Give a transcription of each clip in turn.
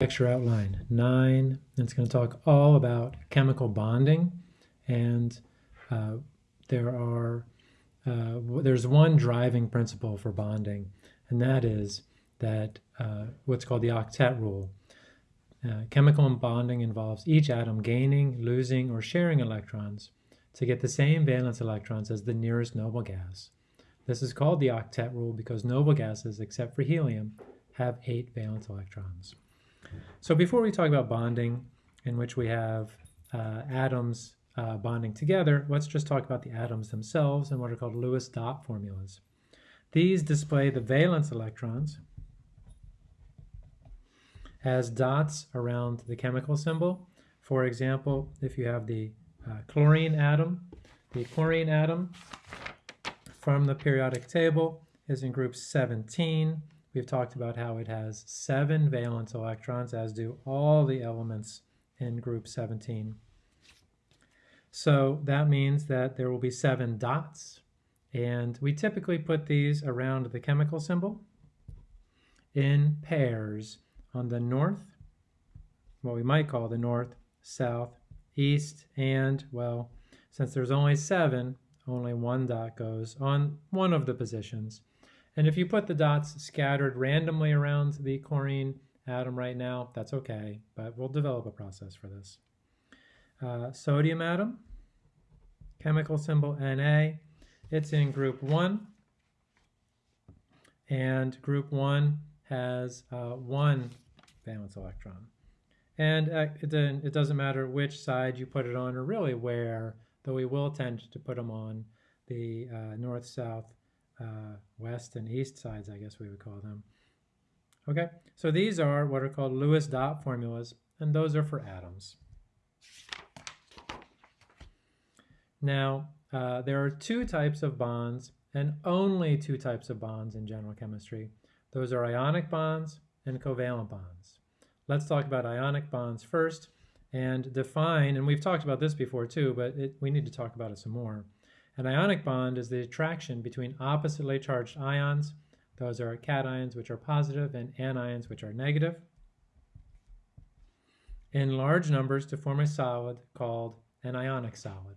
lecture outline nine. It's going to talk all about chemical bonding, and uh, there are uh, there's one driving principle for bonding, and that is that uh, what's called the octet rule. Uh, chemical bonding involves each atom gaining, losing, or sharing electrons to get the same valence electrons as the nearest noble gas. This is called the octet rule because noble gases, except for helium, have eight valence electrons. So before we talk about bonding, in which we have uh, atoms uh, bonding together, let's just talk about the atoms themselves and what are called Lewis dot formulas. These display the valence electrons as dots around the chemical symbol. For example, if you have the uh, chlorine atom, the chlorine atom from the periodic table is in group 17. We've talked about how it has seven valence electrons, as do all the elements in group 17. So that means that there will be seven dots, and we typically put these around the chemical symbol in pairs on the north, what we might call the north, south, east, and, well, since there's only seven, only one dot goes on one of the positions. And if you put the dots scattered randomly around the chlorine atom right now, that's okay, but we'll develop a process for this. Uh, sodium atom, chemical symbol Na, it's in group 1, and group 1 has uh, one valence electron. And uh, it, it doesn't matter which side you put it on or really where, though we will tend to put them on the uh, north, south, uh, west and east sides, I guess we would call them. Okay, so these are what are called Lewis dot formulas, and those are for atoms. Now, uh, there are two types of bonds, and only two types of bonds in general chemistry. Those are ionic bonds and covalent bonds. Let's talk about ionic bonds first and define, and we've talked about this before too, but it, we need to talk about it some more. An ionic bond is the attraction between oppositely charged ions. Those are cations, which are positive, and anions, which are negative, in large numbers to form a solid called an ionic solid.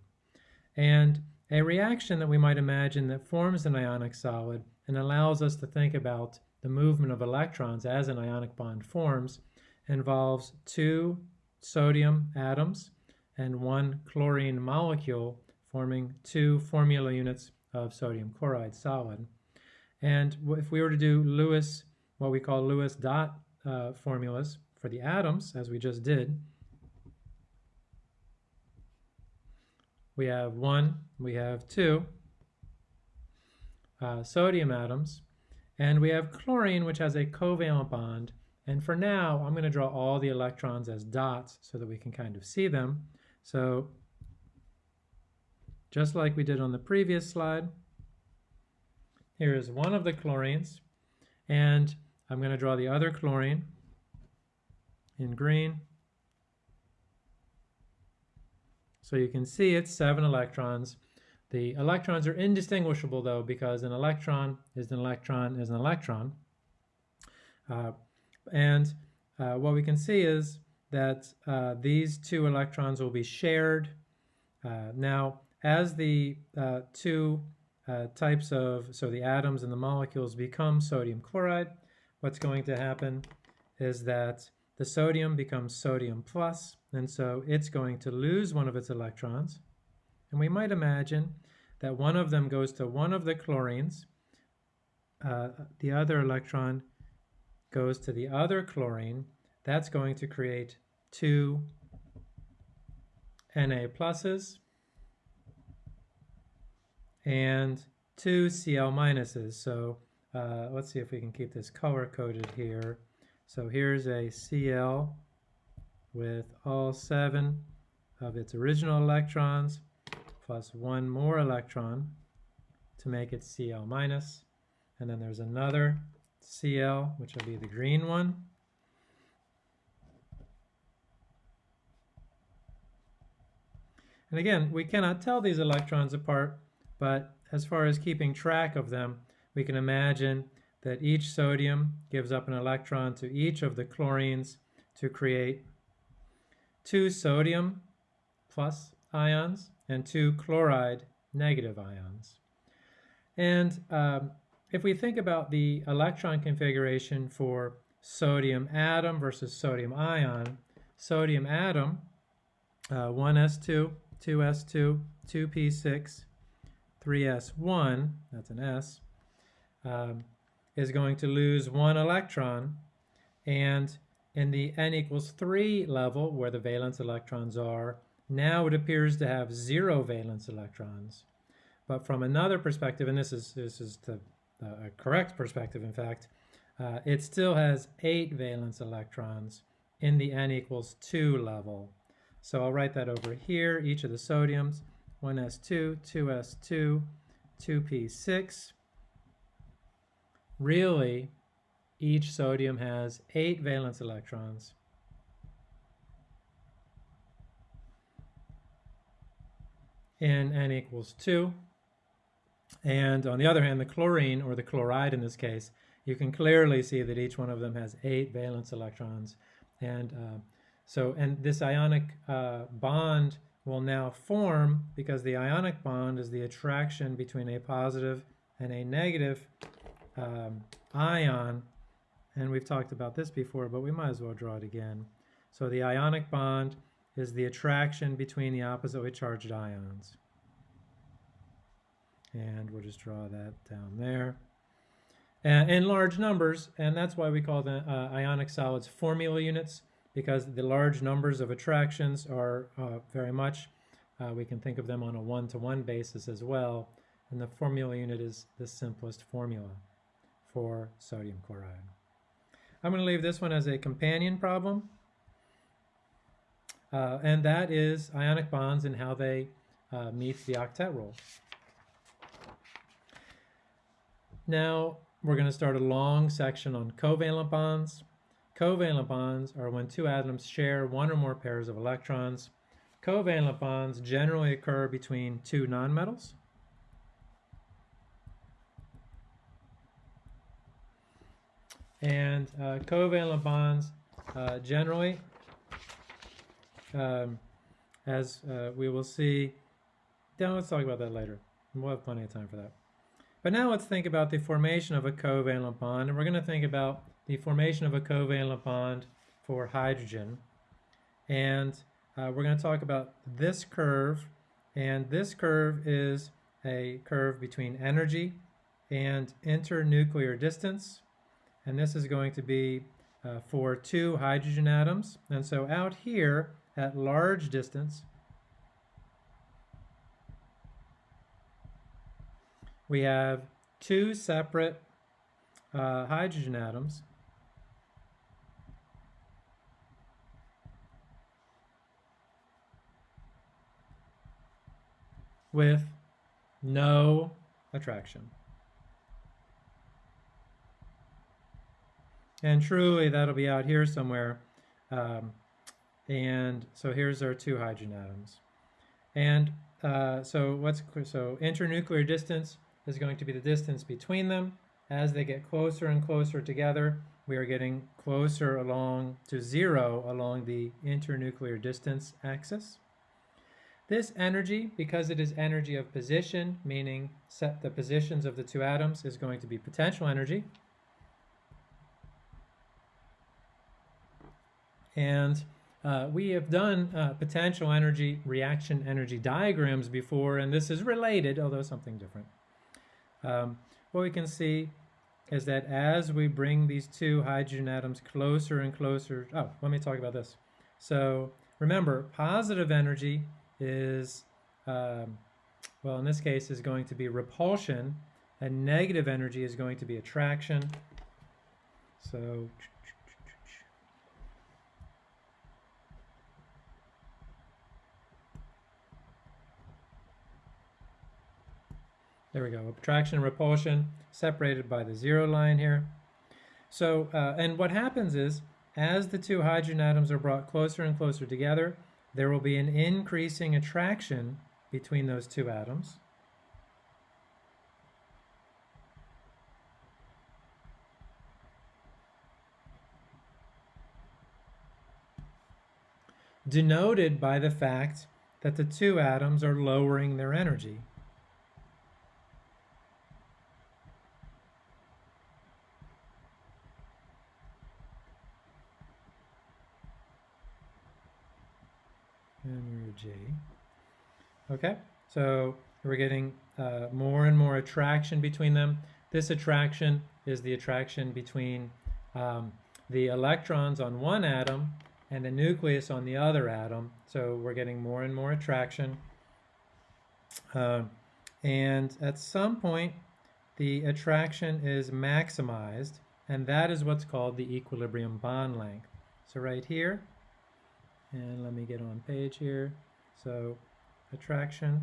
And a reaction that we might imagine that forms an ionic solid and allows us to think about the movement of electrons as an ionic bond forms involves two sodium atoms and one chlorine molecule forming two formula units of sodium chloride solid. And if we were to do Lewis, what we call Lewis dot uh, formulas for the atoms, as we just did, we have one, we have two uh, sodium atoms, and we have chlorine, which has a covalent bond. And for now, I'm going to draw all the electrons as dots so that we can kind of see them. So just like we did on the previous slide. Here is one of the chlorines, and I'm going to draw the other chlorine in green. So you can see it's seven electrons. The electrons are indistinguishable though because an electron is an electron is an electron. Uh, and uh, what we can see is that uh, these two electrons will be shared. Uh, now, as the uh, two uh, types of, so the atoms and the molecules become sodium chloride, what's going to happen is that the sodium becomes sodium plus, and so it's going to lose one of its electrons. And we might imagine that one of them goes to one of the chlorines, uh, the other electron goes to the other chlorine. That's going to create two Na pluses, and two Cl minuses. So uh, let's see if we can keep this color coded here. So here's a Cl with all seven of its original electrons plus one more electron to make it Cl minus. And then there's another Cl, which will be the green one. And again, we cannot tell these electrons apart but as far as keeping track of them, we can imagine that each sodium gives up an electron to each of the chlorines to create two sodium plus ions and two chloride negative ions. And um, if we think about the electron configuration for sodium atom versus sodium ion, sodium atom, uh, 1s2, 2s2, 2p6, 3s1, that's an s, um, is going to lose one electron. And in the n equals 3 level, where the valence electrons are, now it appears to have zero valence electrons. But from another perspective, and this is, this is the uh, correct perspective, in fact, uh, it still has eight valence electrons in the n equals 2 level. So I'll write that over here, each of the sodiums, 1s2, 2s2, 2p6. Really, each sodium has eight valence electrons. in n equals 2. And on the other hand, the chlorine, or the chloride in this case, you can clearly see that each one of them has eight valence electrons. And uh, so, and this ionic uh, bond will now form because the ionic bond is the attraction between a positive and a negative um, ion. And we've talked about this before, but we might as well draw it again. So the ionic bond is the attraction between the oppositely charged ions. And we'll just draw that down there. In large numbers, and that's why we call the uh, ionic solids formula units, because the large numbers of attractions are uh, very much, uh, we can think of them on a one-to-one -one basis as well, and the formula unit is the simplest formula for sodium chloride. I'm going to leave this one as a companion problem. Uh, and that is ionic bonds and how they uh, meet the octet rule. Now we're going to start a long section on covalent bonds. Covalent bonds are when two atoms share one or more pairs of electrons. Covalent bonds generally occur between two nonmetals. And uh, covalent bonds uh, generally um, as uh, we will see. Now let's talk about that later. We'll have plenty of time for that. But now let's think about the formation of a covalent bond, and we're going to think about the formation of a covalent bond for hydrogen. And uh, we're going to talk about this curve, and this curve is a curve between energy and internuclear distance. And this is going to be uh, for two hydrogen atoms. And so out here, at large distance, we have two separate uh, hydrogen atoms with no attraction. And truly, that'll be out here somewhere. Um, and so here's our two hydrogen atoms. And uh, so what's so internuclear distance is going to be the distance between them. As they get closer and closer together, we are getting closer along to zero along the internuclear distance axis. This energy, because it is energy of position, meaning set the positions of the two atoms, is going to be potential energy. And uh, we have done uh, potential energy reaction energy diagrams before, and this is related, although something different. Um, what we can see is that as we bring these two hydrogen atoms closer and closer, oh, let me talk about this. So remember, positive energy is, um, well, in this case, is going to be repulsion, and negative energy is going to be attraction. So There we go, attraction and repulsion separated by the zero line here. So, uh, and what happens is, as the two hydrogen atoms are brought closer and closer together, there will be an increasing attraction between those two atoms. denoted by the fact that the two atoms are lowering their energy. Okay, so we're getting uh, more and more attraction between them. This attraction is the attraction between um, the electrons on one atom and the nucleus on the other atom. So we're getting more and more attraction. Uh, and at some point, the attraction is maximized, and that is what's called the equilibrium bond length. So right here, and let me get on page here. So attraction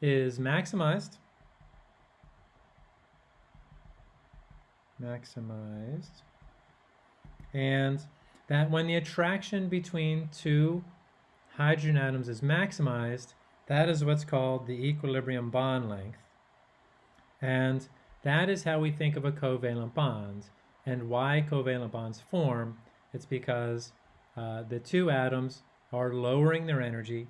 is maximized. Maximized. And that when the attraction between two hydrogen atoms is maximized, that is what's called the equilibrium bond length. And that is how we think of a covalent bond. And why covalent bonds form, it's because uh, the two atoms are lowering their energy,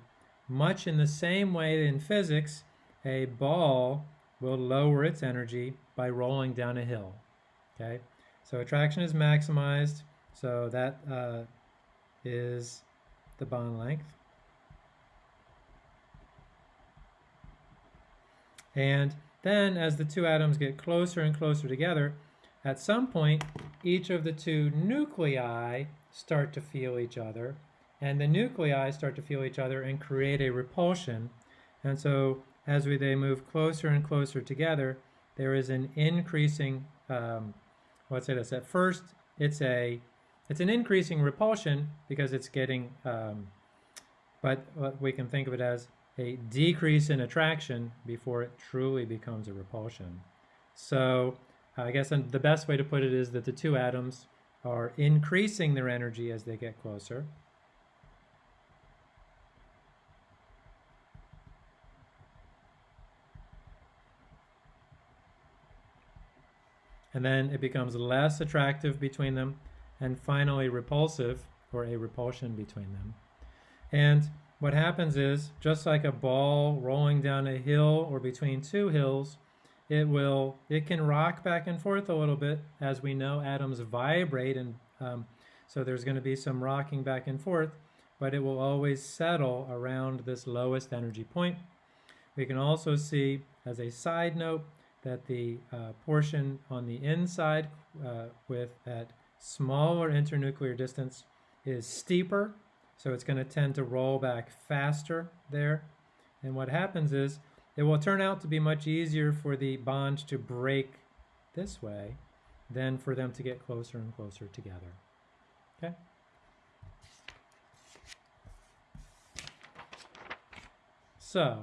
much in the same way in physics, a ball will lower its energy by rolling down a hill. Okay, so attraction is maximized, so that uh, is the bond length. And then as the two atoms get closer and closer together, at some point, each of the two nuclei start to feel each other, and the nuclei start to feel each other and create a repulsion. And so as we, they move closer and closer together, there is an increasing, um, let's say this, at first it's a, it's an increasing repulsion because it's getting, um, but we can think of it as a decrease in attraction before it truly becomes a repulsion. So I guess the best way to put it is that the two atoms are increasing their energy as they get closer. And then it becomes less attractive between them and finally repulsive or a repulsion between them. And what happens is, just like a ball rolling down a hill or between two hills, it will it can rock back and forth a little bit. As we know atoms vibrate and um, so there's going to be some rocking back and forth but it will always settle around this lowest energy point. We can also see as a side note that the uh, portion on the inside uh, with that smaller internuclear distance is steeper so it's going to tend to roll back faster there. And what happens is it will turn out to be much easier for the bond to break this way than for them to get closer and closer together. Okay? So,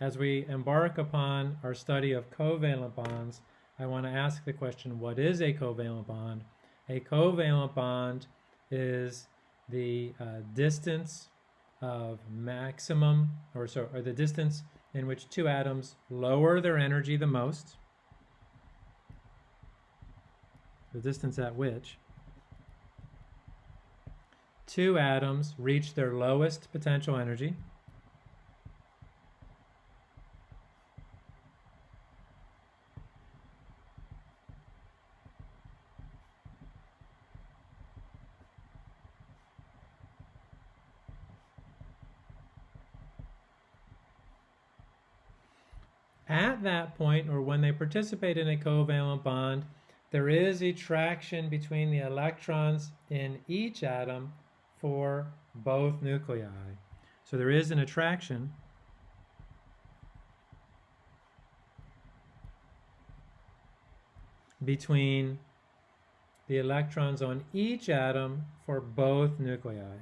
as we embark upon our study of covalent bonds, I want to ask the question, what is a covalent bond? A covalent bond is the uh, distance of maximum, or, so, or the distance in which two atoms lower their energy the most, the distance at which two atoms reach their lowest potential energy, At that point, or when they participate in a covalent bond, there is attraction between the electrons in each atom for both nuclei. So there is an attraction between the electrons on each atom for both nuclei.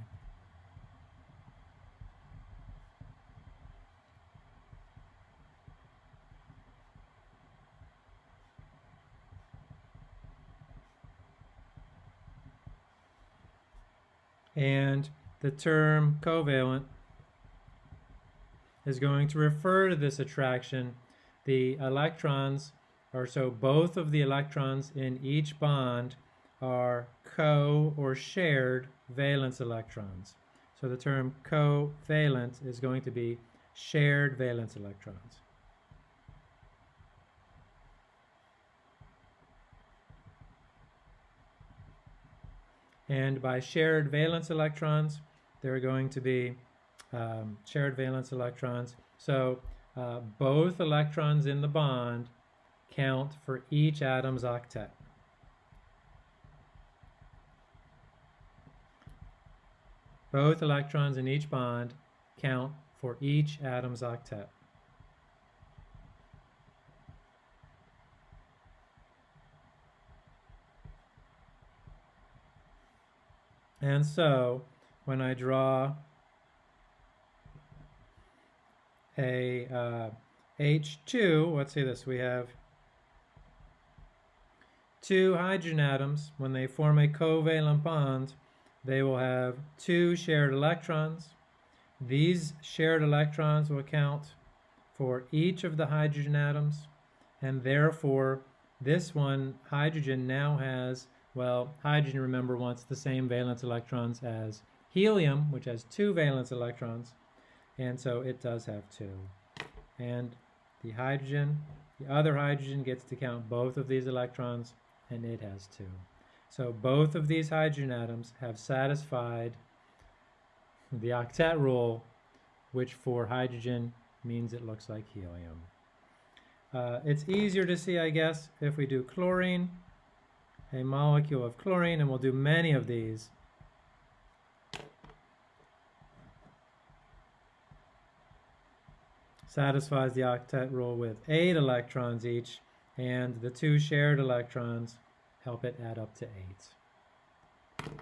And the term covalent is going to refer to this attraction. The electrons, or so both of the electrons in each bond are co or shared valence electrons. So the term covalent is going to be shared valence electrons. And by shared valence electrons, there are going to be um, shared valence electrons. So uh, both electrons in the bond count for each atom's octet. Both electrons in each bond count for each atom's octet. And so, when I draw a uh, H2, let's see this, we have two hydrogen atoms. When they form a covalent bond, they will have two shared electrons. These shared electrons will count for each of the hydrogen atoms, and therefore this one, hydrogen, now has well, hydrogen, remember, wants the same valence electrons as helium, which has two valence electrons, and so it does have two. And the hydrogen, the other hydrogen gets to count both of these electrons, and it has two. So both of these hydrogen atoms have satisfied the octet rule, which for hydrogen means it looks like helium. Uh, it's easier to see, I guess, if we do chlorine a molecule of chlorine, and we'll do many of these. Satisfies the octet rule with eight electrons each, and the two shared electrons help it add up to eight.